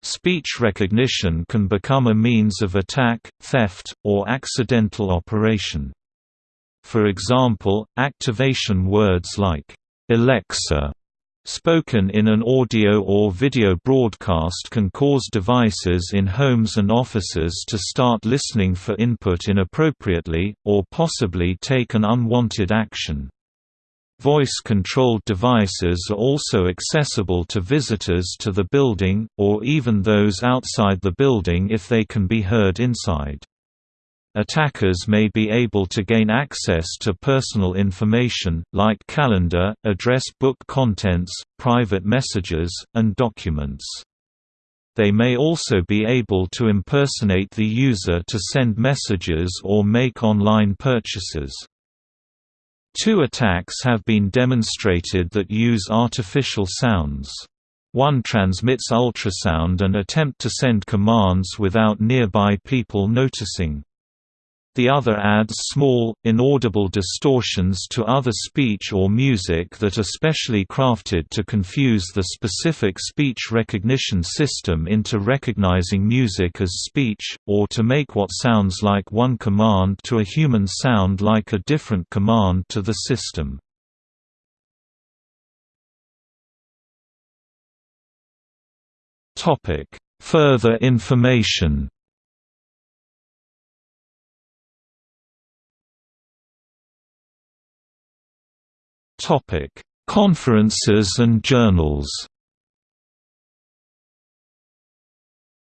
Speech recognition can become a means of attack, theft, or accidental operation. For example, activation words like, "'Alexa' spoken in an audio or video broadcast can cause devices in homes and offices to start listening for input inappropriately, or possibly take an unwanted action. Voice-controlled devices are also accessible to visitors to the building, or even those outside the building if they can be heard inside. Attackers may be able to gain access to personal information, like calendar, address book contents, private messages, and documents. They may also be able to impersonate the user to send messages or make online purchases. Two attacks have been demonstrated that use artificial sounds. One transmits ultrasound and attempt to send commands without nearby people noticing. The other adds small, inaudible distortions to other speech or music that are specially crafted to confuse the specific speech recognition system into recognizing music as speech, or to make what sounds like one command to a human sound like a different command to the system. Further information Topic: Conferences and journals.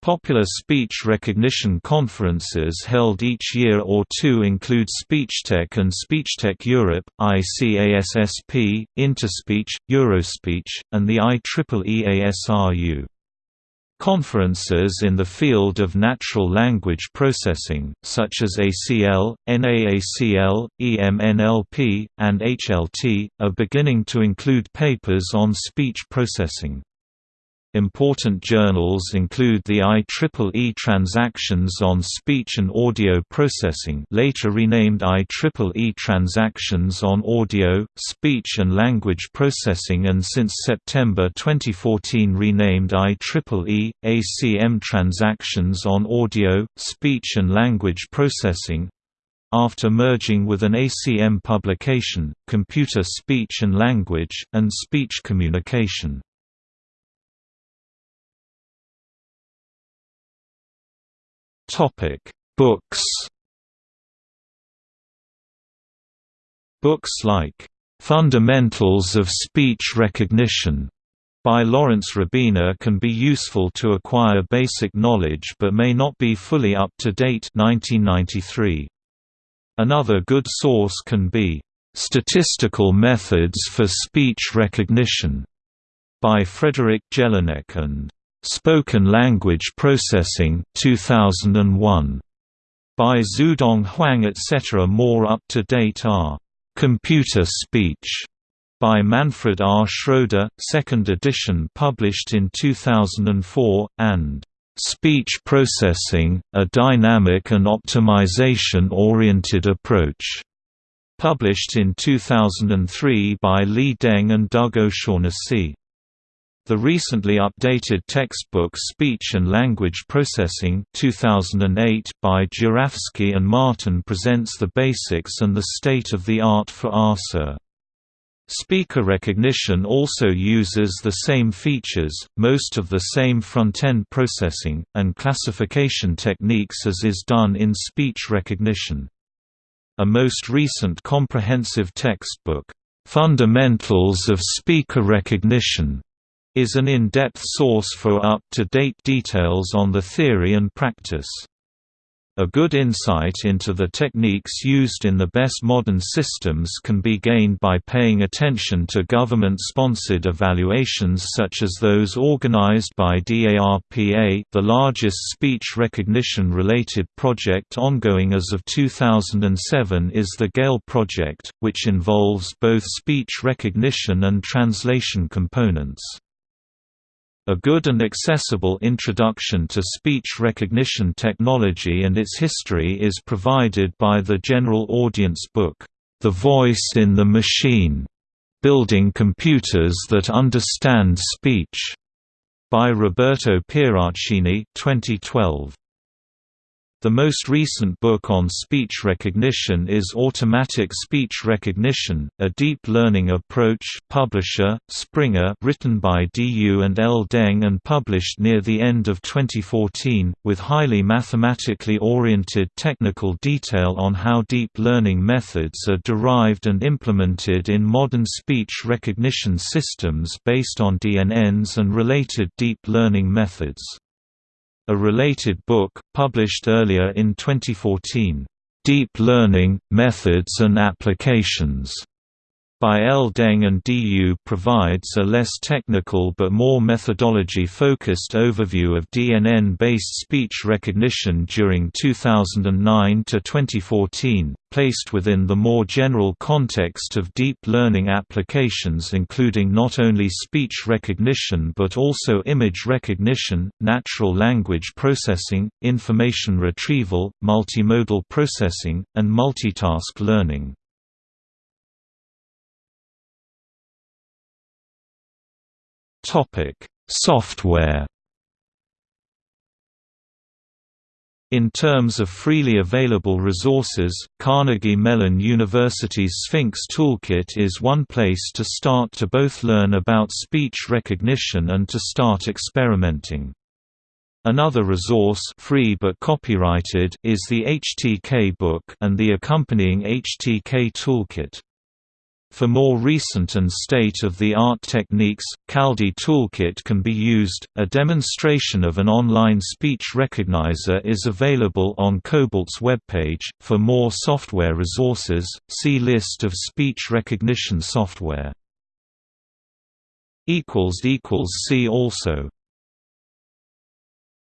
Popular speech recognition conferences held each year or two include SpeechTech and SpeechTech Europe, ICASSP, Interspeech, Eurospeech, and the IEEE ASRU. Conferences in the field of natural language processing, such as ACL, NAACL, EMNLP, and HLT, are beginning to include papers on speech processing. Important journals include the IEEE Transactions on Speech and Audio Processing later renamed IEEE Transactions on Audio, Speech and Language Processing and since September 2014 renamed IEEE, ACM Transactions on Audio, Speech and Language Processing, after merging with an ACM publication, Computer Speech and Language, and Speech Communication. Books. Books like Fundamentals of Speech Recognition by Lawrence Rabiner can be useful to acquire basic knowledge but may not be fully up to date 1993. Another good source can be Statistical Methods for Speech Recognition by Frederick Jelinek and Spoken Language Processing 2001 by Xuedong Huang etc. More up-to-date are Computer Speech by Manfred R. Schroeder, 2nd edition published in 2004, and Speech Processing, a Dynamic and Optimization-Oriented Approach, published in 2003 by Li Deng and Doug O'Shaughnessy. The recently updated textbook Speech and Language Processing 2008 by Jurafsky and Martin presents the basics and the state-of-the-art for ARSA. Speaker recognition also uses the same features, most of the same front-end processing, and classification techniques as is done in speech recognition. A most recent comprehensive textbook, "'Fundamentals of Speaker Recognition' is an in-depth source for up-to-date details on the theory and practice. A good insight into the techniques used in the best modern systems can be gained by paying attention to government-sponsored evaluations such as those organized by DARPA the largest speech recognition-related project ongoing as of 2007 is the GALE project, which involves both speech recognition and translation components. A good and accessible introduction to speech recognition technology and its history is provided by the general audience book, The Voice in the Machine, Building Computers That Understand Speech, by Roberto Pieraccini 2012. The most recent book on speech recognition is Automatic Speech Recognition: A Deep Learning Approach, publisher Springer, written by D. Yu and L. Deng and published near the end of 2014, with highly mathematically oriented technical detail on how deep learning methods are derived and implemented in modern speech recognition systems based on DNNs and related deep learning methods. A related book, published earlier in 2014, "'Deep Learning, Methods and Applications' by L. Deng and D. Yu provides a less technical but more methodology-focused overview of DNN-based speech recognition during 2009 to 2014, placed within the more general context of deep learning applications including not only speech recognition but also image recognition, natural language processing, information retrieval, multimodal processing, and multitask learning. Topic: Software. In terms of freely available resources, Carnegie Mellon University's Sphinx Toolkit is one place to start to both learn about speech recognition and to start experimenting. Another resource free but copyrighted is the HTK book and the accompanying HTK toolkit. For more recent and state-of-the-art techniques, Kaldi Toolkit can be used. A demonstration of an online speech recognizer is available on Cobalt's webpage. For more software resources, see List of speech recognition software. equals equals See also